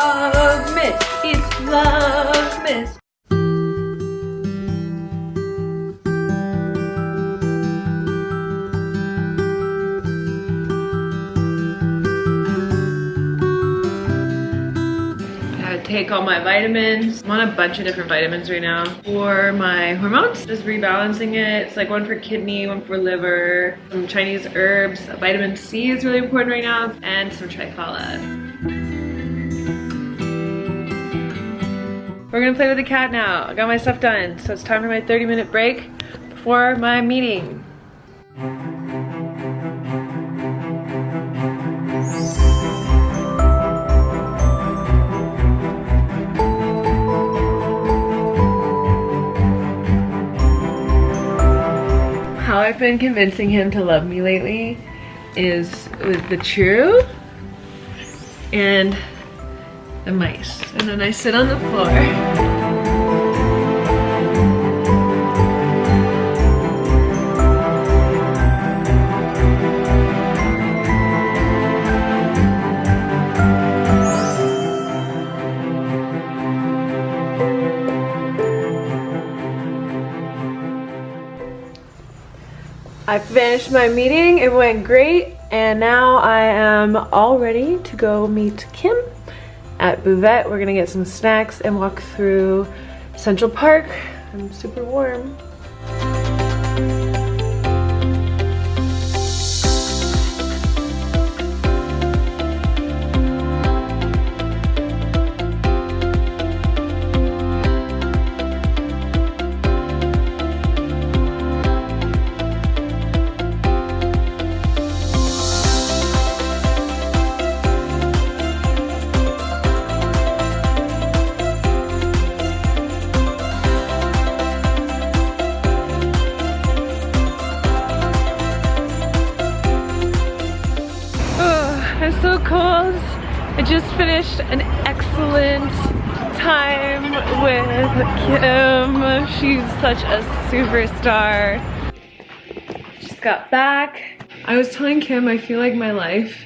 Vlogmas. It's Vlogmas. take all my vitamins. I'm on a bunch of different vitamins right now for my hormones. Just rebalancing it. It's like one for kidney, one for liver, some Chinese herbs. Vitamin C is really important right now, and some triphala. We're gonna play with the cat now. I got my stuff done, so it's time for my 30 minute break before my meeting. how I've been convincing him to love me lately is with the chew and the mice. And then I sit on the floor. I finished my meeting, it went great, and now I am all ready to go meet Kim at Buvette. We're gonna get some snacks and walk through Central Park. I'm super warm. Just finished an excellent time with Kim. She's such a superstar. Just got back. I was telling Kim I feel like my life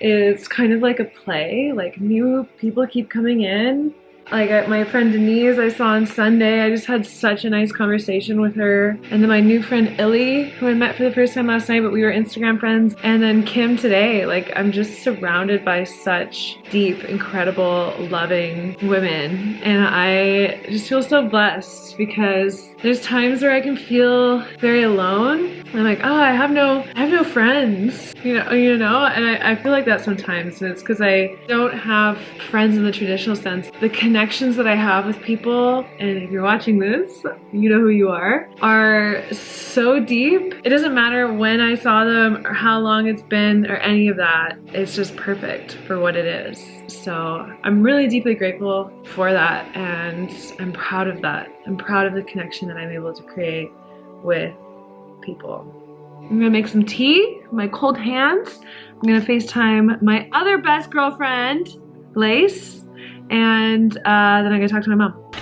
is kind of like a play. Like new people keep coming in like my friend Denise I saw on Sunday, I just had such a nice conversation with her. And then my new friend Illy, who I met for the first time last night, but we were Instagram friends. And then Kim today, like I'm just surrounded by such deep, incredible, loving women. And I just feel so blessed because there's times where I can feel very alone. I'm like, oh, I have no, I have no friends, you know, you know, and I, I feel like that sometimes. And it's because I don't have friends in the traditional sense. The connections that I have with people, and if you're watching this, you know who you are, are so deep. It doesn't matter when I saw them or how long it's been or any of that. It's just perfect for what it is. So I'm really deeply grateful for that and I'm proud of that. I'm proud of the connection that I'm able to create with people. I'm gonna make some tea, my cold hands. I'm gonna FaceTime my other best girlfriend, Lace, and uh, then I'm gonna talk to my mom.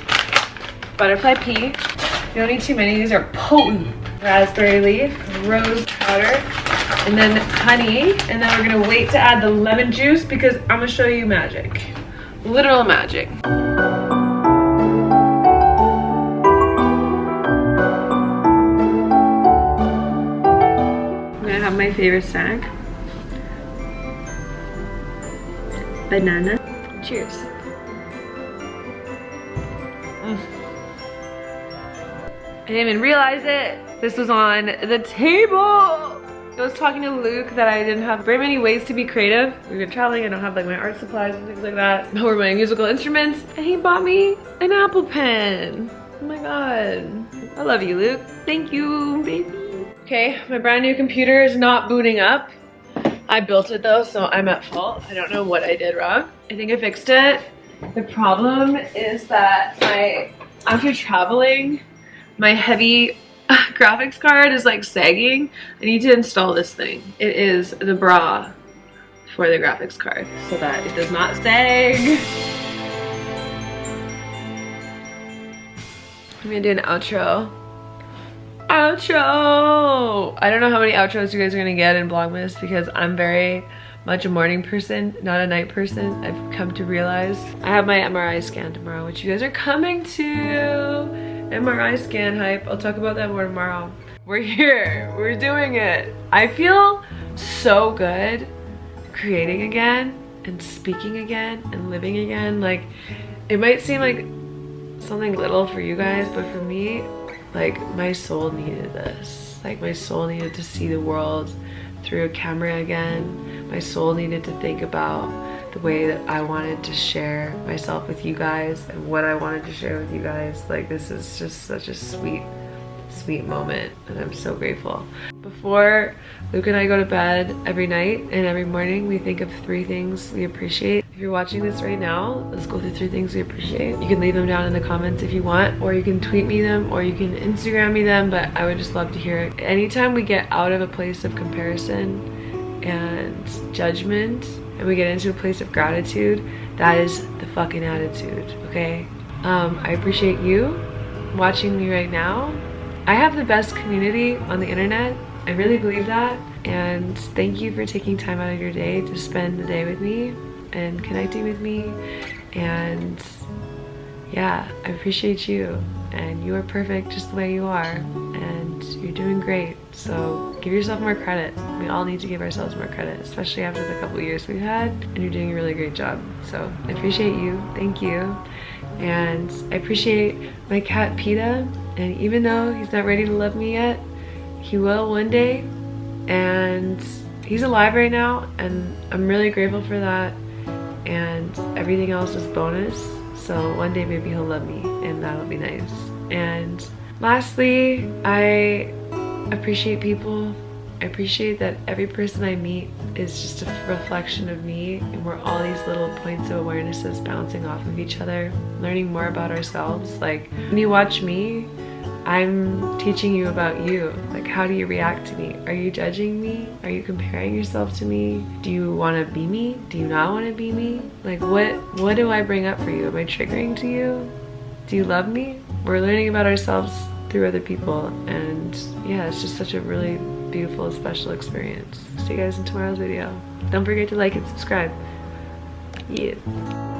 Butterfly pea. You don't need too many, these are potent. Raspberry leaf, rose powder, and then honey. And then we're gonna wait to add the lemon juice because I'm gonna show you magic. Literal magic. I'm gonna have my favorite snack. Banana. Cheers. I didn't even realize it. This was on the table. I was talking to Luke that I didn't have very many ways to be creative. We've been traveling, I don't have like my art supplies and things like that, or my musical instruments. And he bought me an Apple Pen. Oh my God. I love you, Luke. Thank you, baby. Okay, my brand new computer is not booting up. I built it though, so I'm at fault. I don't know what I did wrong. I think I fixed it. The problem is that my, after traveling, my heavy uh, graphics card is like sagging. I need to install this thing. It is the bra for the graphics card so that it does not sag. I'm gonna do an outro. Outro! I don't know how many outros you guys are gonna get in Vlogmas because I'm very much a morning person, not a night person. I've come to realize. I have my MRI scan tomorrow, which you guys are coming to. MRI scan hype. I'll talk about that more tomorrow. We're here. We're doing it. I feel so good creating again and speaking again and living again. Like, it might seem like something little for you guys, but for me, like, my soul needed this. Like, my soul needed to see the world through a camera again. My soul needed to think about the way that I wanted to share myself with you guys and what I wanted to share with you guys. Like, this is just such a sweet sweet moment and I'm so grateful. Before Luke and I go to bed every night and every morning we think of three things we appreciate. If you're watching this right now, let's go through three things we appreciate. You can leave them down in the comments if you want or you can tweet me them or you can Instagram me them but I would just love to hear it. Anytime we get out of a place of comparison and judgment and we get into a place of gratitude, that is the fucking attitude, okay? Um, I appreciate you watching me right now I have the best community on the internet. I really believe that. And thank you for taking time out of your day to spend the day with me and connecting with me. And yeah, I appreciate you. And you are perfect just the way you are. And you're doing great. So give yourself more credit. We all need to give ourselves more credit, especially after the couple years we've had. And you're doing a really great job. So I appreciate you. Thank you. And I appreciate my cat PETA and even though he's not ready to love me yet, he will one day. And he's alive right now and I'm really grateful for that. And everything else is bonus. So one day maybe he'll love me and that'll be nice. And lastly, I appreciate people. I appreciate that every person I meet is just a reflection of me and we're all these little points of awarenesses bouncing off of each other, learning more about ourselves. Like when you watch me, I'm teaching you about you. Like, how do you react to me? Are you judging me? Are you comparing yourself to me? Do you want to be me? Do you not want to be me? Like, what, what do I bring up for you? Am I triggering to you? Do you love me? We're learning about ourselves through other people. And yeah, it's just such a really beautiful, special experience. See you guys in tomorrow's video. Don't forget to like and subscribe. Yeah.